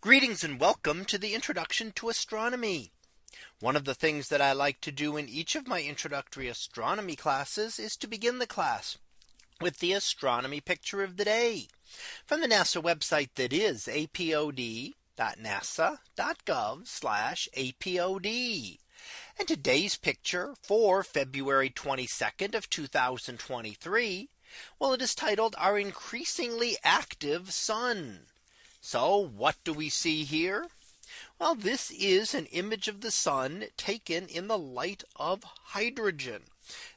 Greetings and welcome to the introduction to astronomy. One of the things that I like to do in each of my introductory astronomy classes is to begin the class with the astronomy picture of the day from the NASA website that is apod.nasa.gov apod. And today's picture for February 22nd of 2023. Well, it is titled our increasingly active sun. So what do we see here? Well, this is an image of the sun taken in the light of hydrogen.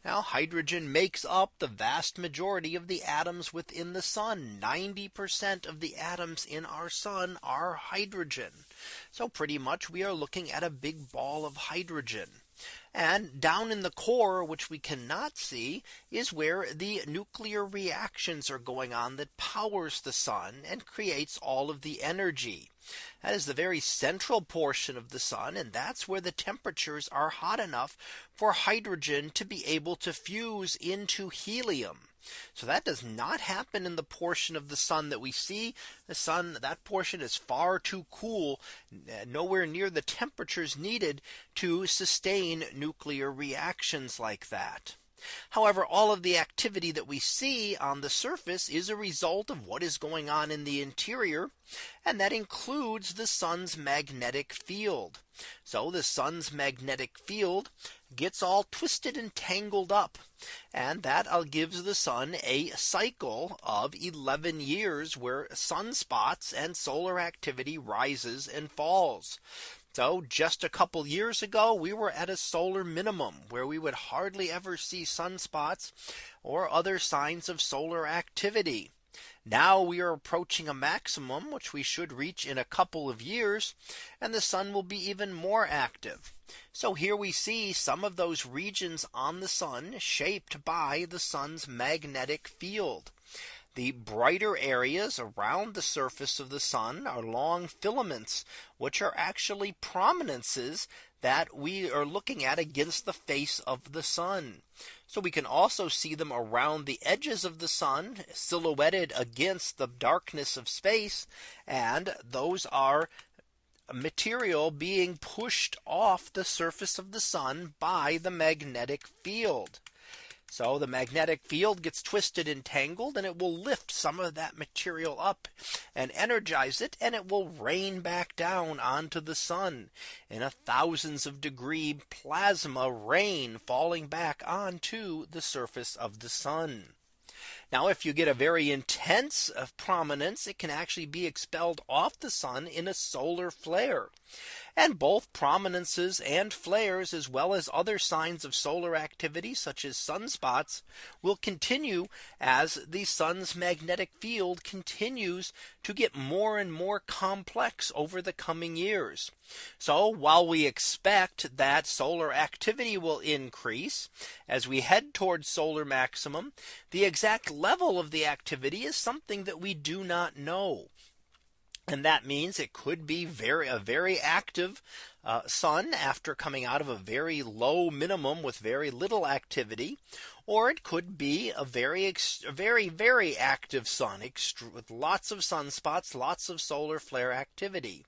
Now hydrogen makes up the vast majority of the atoms within the sun. 90% of the atoms in our sun are hydrogen. So pretty much we are looking at a big ball of hydrogen. And down in the core, which we cannot see, is where the nuclear reactions are going on that powers the sun and creates all of the energy. That is the very central portion of the sun. And that's where the temperatures are hot enough for hydrogen to be able to fuse into helium. So that does not happen in the portion of the sun that we see the sun that portion is far too cool nowhere near the temperatures needed to sustain nuclear reactions like that. However, all of the activity that we see on the surface is a result of what is going on in the interior. And that includes the sun's magnetic field. So the sun's magnetic field gets all twisted and tangled up. And that uh, gives the sun a cycle of 11 years where sunspots and solar activity rises and falls. So just a couple years ago, we were at a solar minimum where we would hardly ever see sunspots or other signs of solar activity. Now we are approaching a maximum, which we should reach in a couple of years, and the sun will be even more active. So here we see some of those regions on the sun shaped by the sun's magnetic field. The brighter areas around the surface of the sun are long filaments, which are actually prominences that we are looking at against the face of the sun. So we can also see them around the edges of the sun silhouetted against the darkness of space. And those are material being pushed off the surface of the sun by the magnetic field. So the magnetic field gets twisted and tangled and it will lift some of that material up and energize it and it will rain back down onto the sun in a thousands of degree plasma rain falling back onto the surface of the sun. Now if you get a very intense uh, prominence, it can actually be expelled off the sun in a solar flare. And both prominences and flares as well as other signs of solar activity such as sunspots will continue as the sun's magnetic field continues to get more and more complex over the coming years. So while we expect that solar activity will increase as we head towards solar maximum, the exact level of the activity is something that we do not know. And that means it could be very a very active uh, sun after coming out of a very low minimum with very little activity. Or it could be a very, very, very active sun with lots of sunspots, lots of solar flare activity.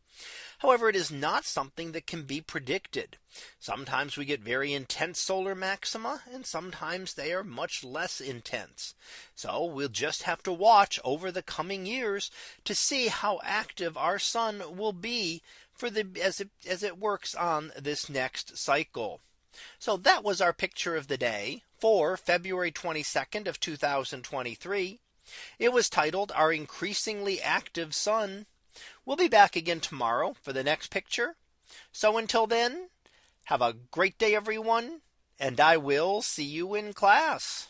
However, it is not something that can be predicted. Sometimes we get very intense solar maxima and sometimes they are much less intense. So we'll just have to watch over the coming years to see how active our sun will be for the as it as it works on this next cycle. So that was our picture of the day for February 22nd of 2023. It was titled our increasingly active sun. We'll be back again tomorrow for the next picture. So until then, have a great day, everyone, and I will see you in class.